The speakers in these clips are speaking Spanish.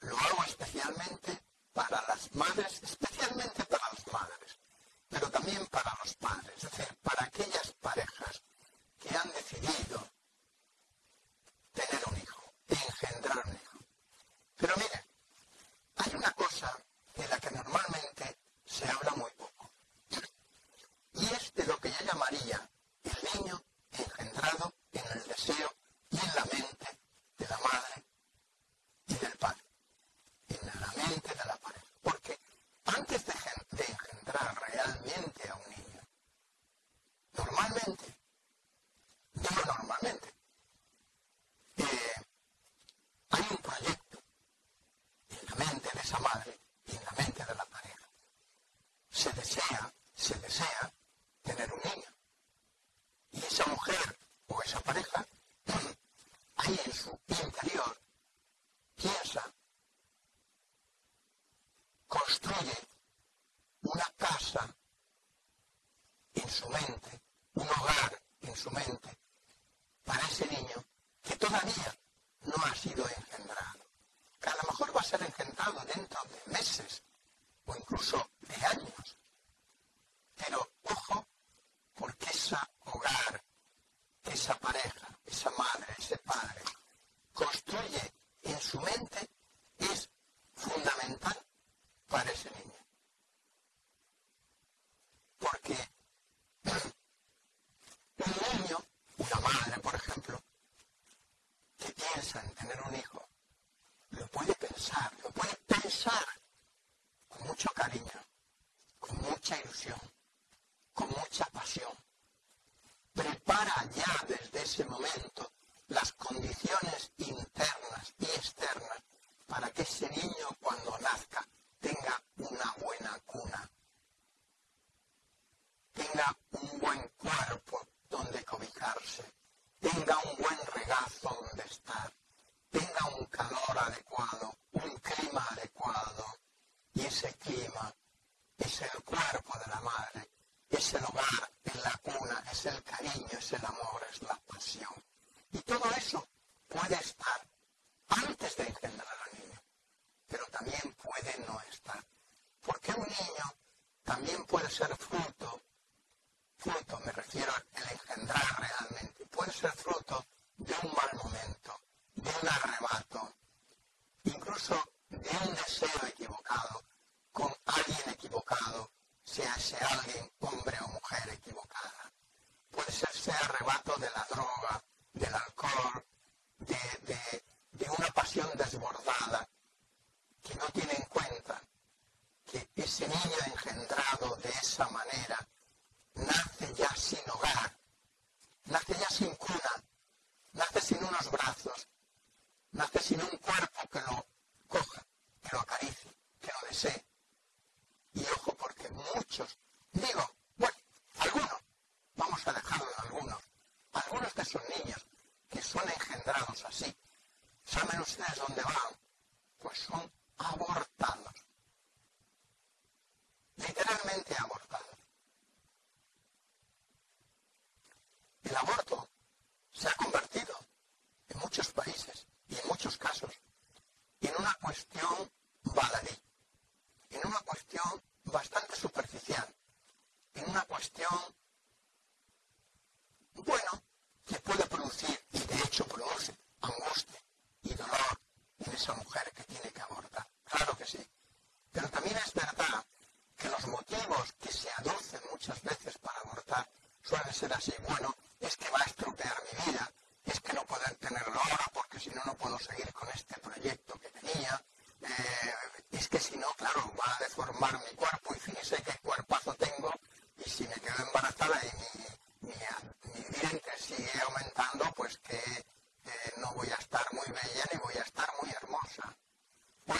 lo hago especialmente para las madres, especialmente para las madres, pero también para los padres. Es esa mujer o esa pareja mucha ilusión, con mucha pasión. Prepara ya desde ese momento las condiciones internas y externas para que ese niño cuando nazca tenga una buena cuna, tenga un buen cuerpo donde cobijarse, tenga un buen regazo donde estar, tenga un es el cariño, es el amor, mind power.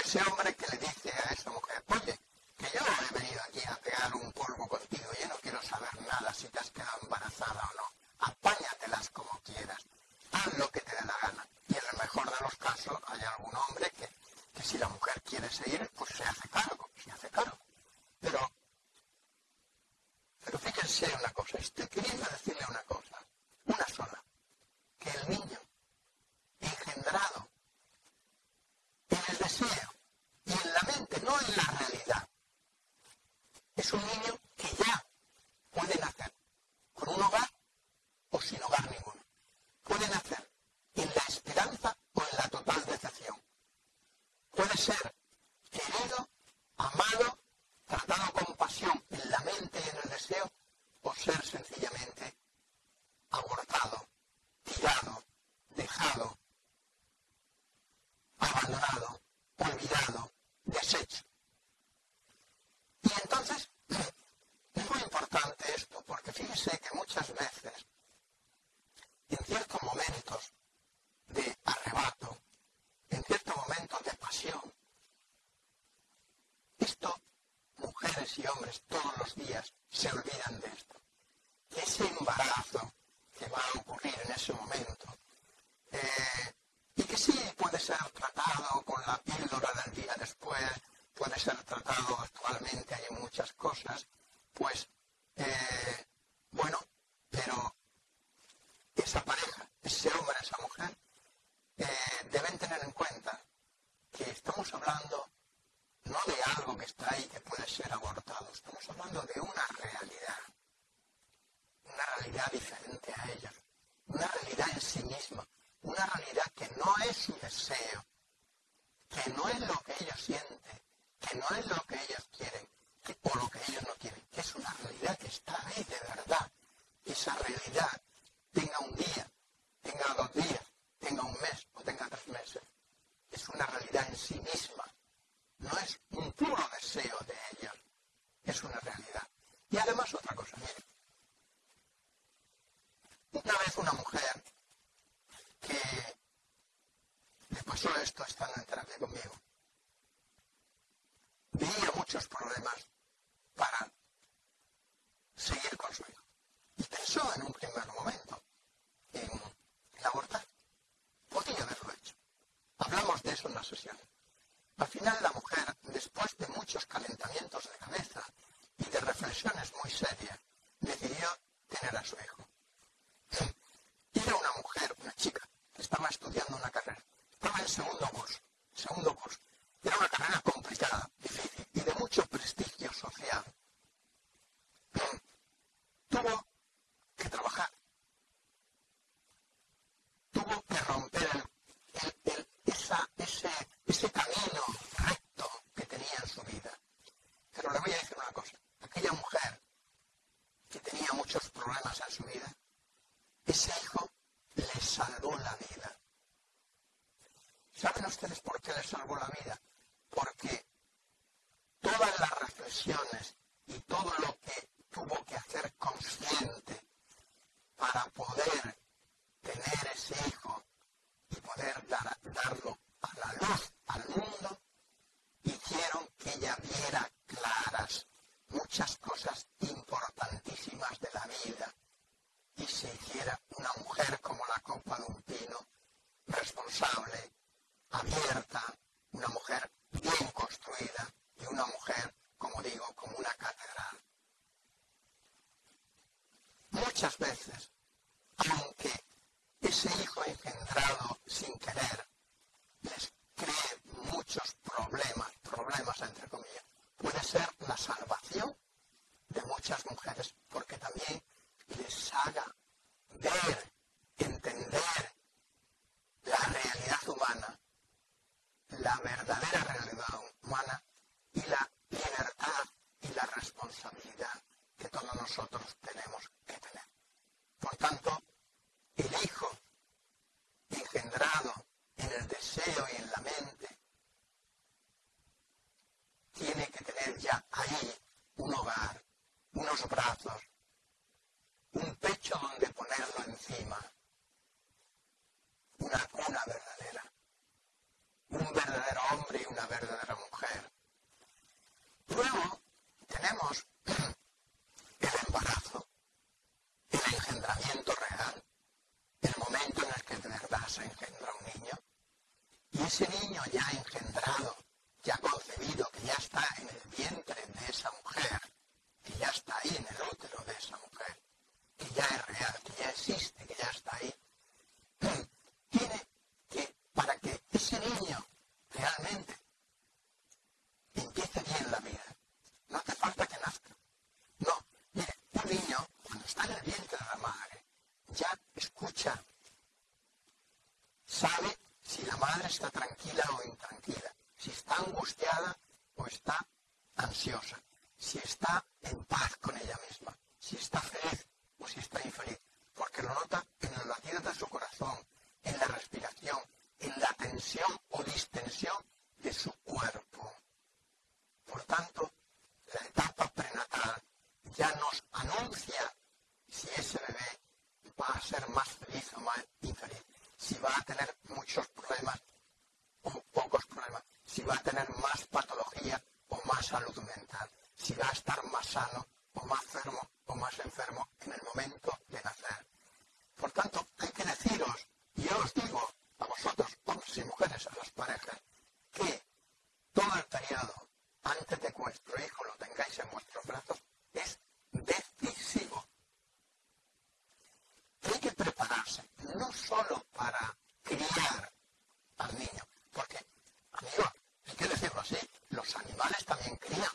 ese hombre que le hombres todos los días se olvidan de esto. Ese embarazo que va a ocurrir en ese momento, eh, y que sí puede ser tratado con la píldora del día después, puede ser tratado actualmente, hay muchas cosas, pues, eh, bueno, pero esa pareja, ese hombre, esa mujer, eh, deben tener en cuenta que estamos hablando no de algo que está ahí que puede ser abortado, estamos hablando de una realidad, una realidad diferente a ella, una realidad en sí misma, una realidad que no es su deseo, que no es lo que ellos sienten, que no es lo que ellos quieren. O lo que ellos no quieren, que es una realidad que está ahí de verdad. Esa realidad tenga un día, tenga dos días, tenga un mes o tenga tres meses. Es una realidad en sí misma. No es un puro deseo de ellos. Es una realidad. Y además otra cosa, mire. Una vez una mujer que le pasó esto estando en terapia conmigo. Veía muchos problemas para seguir con su hijo. Y pensó en un primer momento en, abortar. Podría haberlo hecho. Hablamos de eso en la sesión. Al final la mujer, después de muchos calentamientos de cabeza y de reflexiones muy serias, decidió tener a su hijo. Era una mujer, una chica, estaba estudiando una carrera. Estaba en segundo curso, segundo curso. Era una carrera complicada, difícil y de mucho prestigio social. Tuvo que trabajar. Tuvo que romper ese, ese camino recto que tenía en su vida. Pero le voy a decir una cosa. Aquella mujer que tenía muchos problemas en su vida, ese hijo le salvó la vida. ¿Saben ustedes por qué le salvó la vida? Porque todas las reflexiones y todo lo si está en paz con ella misma, si está feliz o si está infeliz, porque lo nota en los latidos de su corazón, en la respiración, en la tensión o distensión de su cuerpo. Por tanto, la etapa prenatal ya nos anuncia si ese bebé va a ser más feliz o más infeliz, si va a tener muchos problemas o pocos problemas, si va a tener más patología o más salud mental, si va a estar más sano o más enfermo o más enfermo en el momento de nacer. Por tanto, hay que deciros, y yo os digo a vosotros, hombres y mujeres, a las parejas, que todo el periodo antes de que vuestro hijo lo tengáis en vuestros brazos es decisivo. Hay que prepararse, no solo para criar al niño, porque, amigos, hay que decirlo así, los animales también crían.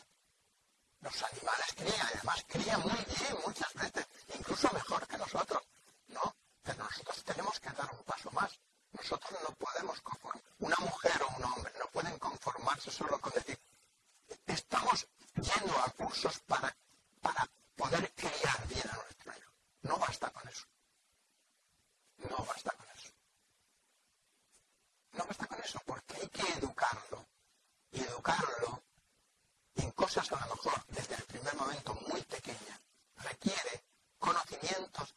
Los animales crían, además crían muy bien muchas veces, incluso mejor que nosotros, ¿no? Pero nosotros tenemos que dar un paso más. Nosotros no podemos conformar, una mujer o un hombre no pueden conformarse solo con decir, estamos yendo a cursos para, para poder criar bien a nuestro hijo. No basta con eso. No basta con eso. No basta con eso, porque hay que educarlo. Y educarlo en cosas a lo mejor desde el primer momento muy pequeñas requiere conocimientos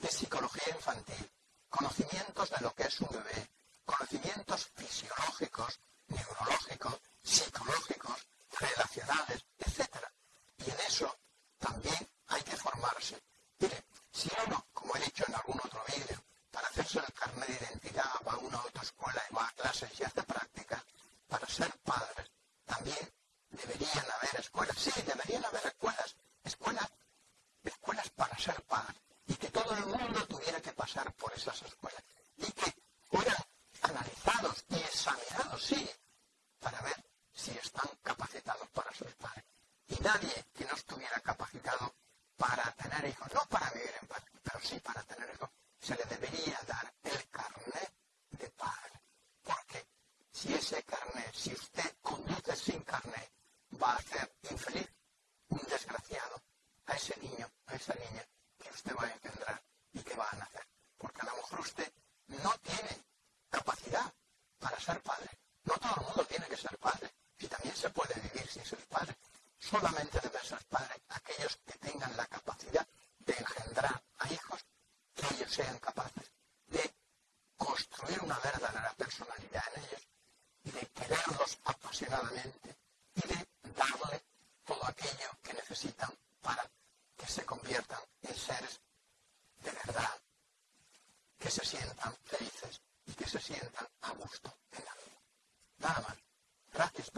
de psicología infantil, conocimientos de lo que es un bebé, conocimientos fisiológicos, neurológicos, psicológicos, relacionales, etc. Y en eso también hay que formarse. Mire, si uno, como he dicho en algún otro vídeo, para hacerse el carnet de identidad va a una autoescuela y va a clases y hace prácticas, para ser padres también deberían haber escuelas. Sí, deberían haber escuelas, escuelas, escuelas para ser padres. Y que todo el mundo tuviera que pasar por esas escuelas. Y que fueran analizados y examinados, sí, para ver si están capacitados para ser padres. Y nadie que no estuviera capacitado para tener hijos, no para vivir en paz, pero sí para tener hijos, se le debería dar el carnet de padre. Porque si ese carnet, si usted conduce sin carnet, va a hacer infeliz, un desgraciado, a ese niño, a esa niña que usted va a engendrar y que va a nacer. Porque a lo mejor usted no tiene capacidad para ser padre. No todo el mundo tiene que ser padre solamente deben ser padres aquellos que tengan la capacidad de engendrar a hijos que ellos sean capaces de construir una verdadera personalidad en ellos y de quererlos apasionadamente y de darle todo aquello que necesitan para que se conviertan en seres de verdad, que se sientan felices y que se sientan a gusto en la vida. Nada más. Gracias.